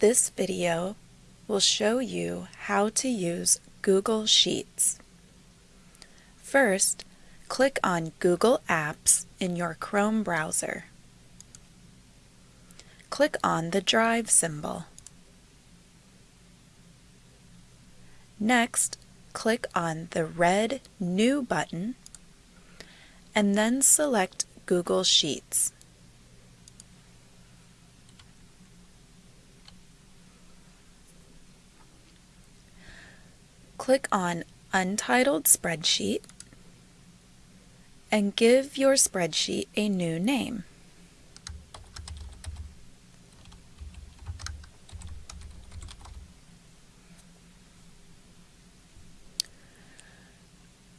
This video will show you how to use Google Sheets. First, click on Google Apps in your Chrome browser. Click on the Drive symbol. Next, click on the red New button and then select Google Sheets. Click on Untitled Spreadsheet and give your spreadsheet a new name.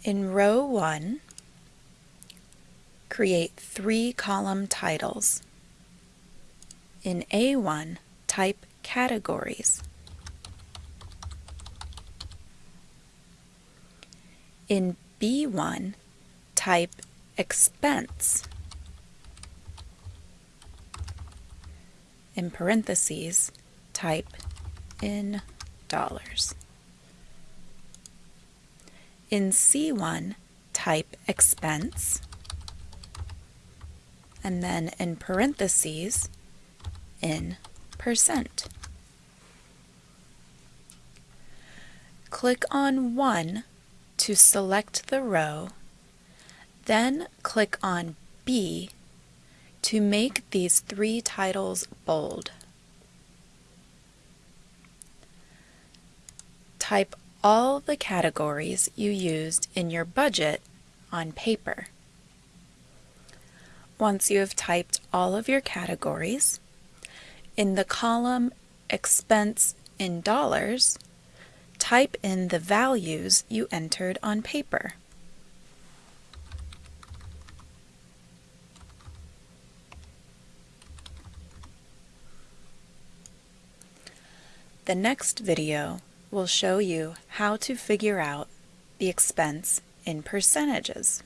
In row 1, create three column titles. In A1, type categories. In B1, type expense. In parentheses, type in dollars. In C1, type expense, and then in parentheses, in percent. Click on 1 to select the row, then click on B to make these three titles bold. Type all the categories you used in your budget on paper. Once you have typed all of your categories, in the column Expense in Dollars, type in the values you entered on paper. The next video will show you how to figure out the expense in percentages.